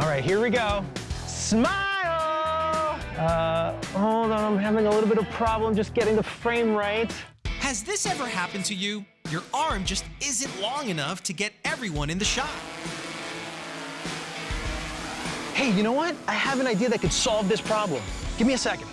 All right, here we go. Smile! Uh, hold on, I'm having a little bit of problem just getting the frame right. Has this ever happened to you? Your arm just isn't long enough to get everyone in the shot. Hey, you know what? I have an idea that could solve this problem. Give me a second.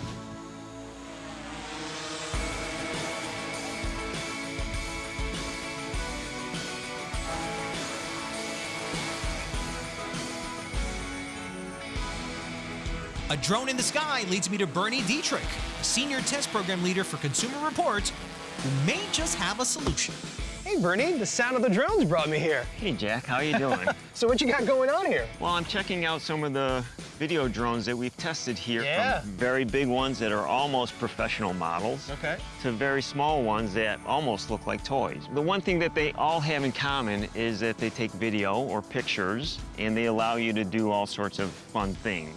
A drone in the sky leads me to Bernie Deitrick, senior test program leader for Consumer Reports, who may just have a solution. Hey, Bernie, the sound of the drones brought me here. Hey Jack, how you doing? So what you got going on here? well, I'm checking out some of the video drones that we've tested here Yeah. from very big ones that are almost professional models Okay. to very small ones that almost look like toys. The one thing that they all have in common is that they take video or pictures and they allow you to do all sorts of fun things.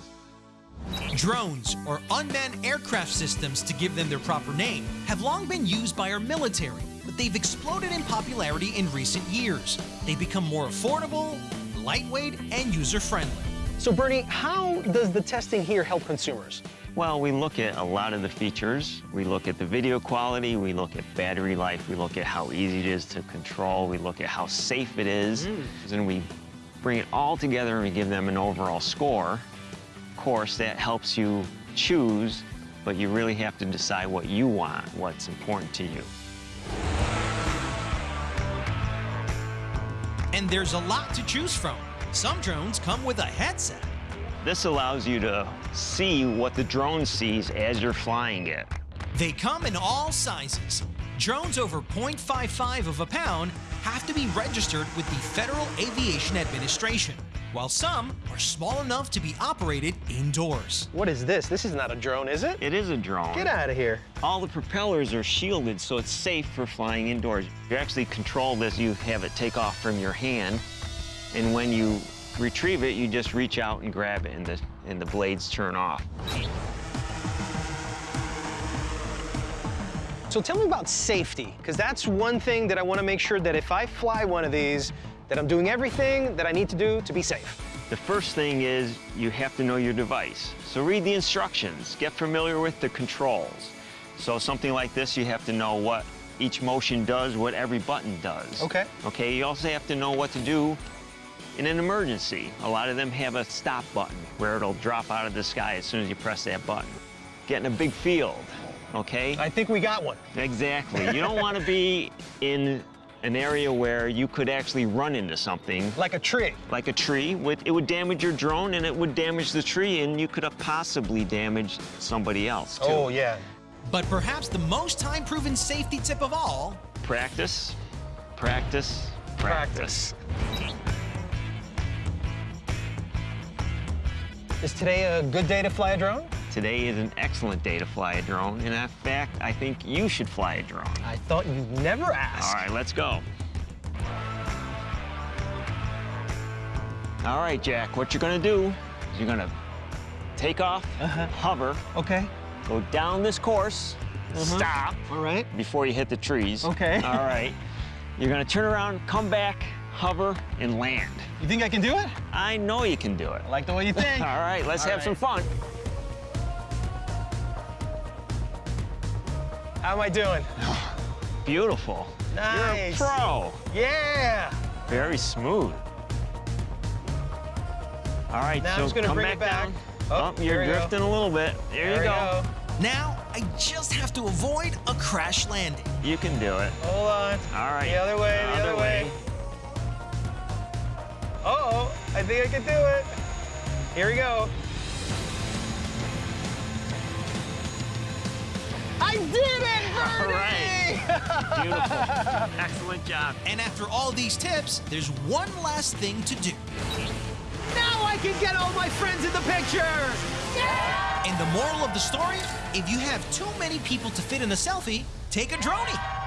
Drones, or unmanned aircraft systems to give them their proper name, have long been used by our military, but they've exploded in popularity in recent years. They've become more affordable, lightweight, and user-friendly. So Bernie, how does the testing here help consumers? Well, we look at a lot of the features. We look at the video quality, we look at battery life, we look at how easy it is to control, we look at how safe it is, mm. and we bring it all together and we give them an overall score. Of course, that helps you choose, but you really have to decide what you want, what's important to you. And there's a lot to choose from. Some drones come with a headset. This allows you to see what the drone sees as you're flying it. They come in all sizes. Drones over 0.55 of a pound have to be registered with the Federal Aviation Administration, while some are small enough to be operated indoors. What is this? This is not a drone, is it? It is a drone. Get out of here. All the propellers are shielded, so it's safe for flying indoors. You actually control this, you have it take off from your hand, and when you retrieve it, you just reach out and grab it, and the, and the blades turn off. So tell me about safety, because that's one thing that I want to make sure that if I fly one of these, that I'm doing everything that I need to do to be safe. The first thing is you have to know your device. So read the instructions, get familiar with the controls. So something like this, you have to know what each motion does, what every button does. Okay. Okay, you also have to know what to do in an emergency. A lot of them have a stop button where it'll drop out of the sky as soon as you press that button. Get in a big field, okay? I think we got one. Exactly. You don't want to be in an area where you could actually run into something Like a tree. like a tree. It would damage your drone and it would damage the tree and you could have possibly damaged somebody else too. Oh, yeah. But perhaps the most time-proven safety tip of all, Practice, practice, practice. Is today a good day to fly a drone? Today is an excellent day to fly a drone, and in fact, I think you should fly a drone. I thought you'd never ask. All right, let's go. All right, Jack, what you're gonna do is you're gonna take off, uh-huh. hover, Okay. go down this course, uh-huh. stop All right. before you hit the trees. Okay. All right. You're gonna turn around, come back, hover, and land. You think I can do it? I know you can do it. I like the way you think. All right, let's All have right. some fun. How am I doing? Beautiful. Nice. You're a pro. Yeah. Very smooth. All right, Now I'm so just gonna come bring back, it back. down. Oh, Oh, you're there we go. drifting a little bit. There, There you we go. now I just have to avoid a crash landing. You can do it. Hold on. All right. The other way, the, other, way. Uh-oh, I think I can do it. Here we go. I did it, Bernie! right. Beautiful. Excellent job. And after all these tips, there's one last thing to do. Now I can get all my friends in the picture! And the moral of the story, if you have too many people to fit in a selfie, take a droney.